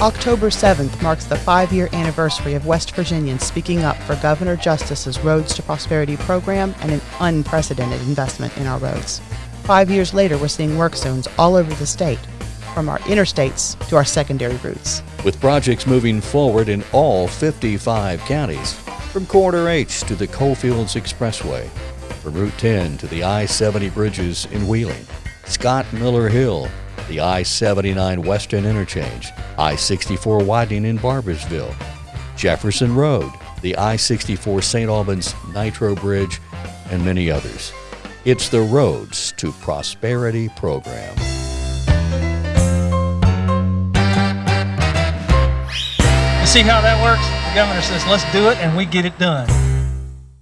October 7th marks the five year anniversary of West Virginians speaking up for Governor Justice's Roads to Prosperity program and an unprecedented investment in our roads. Five years later, we're seeing work zones all over the state, from our interstates to our secondary routes. With projects moving forward in all 55 counties, from Corridor H to the Coalfields Expressway, from Route 10 to the I 70 bridges in Wheeling, Scott Miller Hill, the I 79 Western Interchange, I 64 widening in Barboursville, Jefferson Road, the I 64 St. Albans Nitro Bridge, and many others. It's the Roads to Prosperity program. You see how that works? The governor says, let's do it, and we get it done.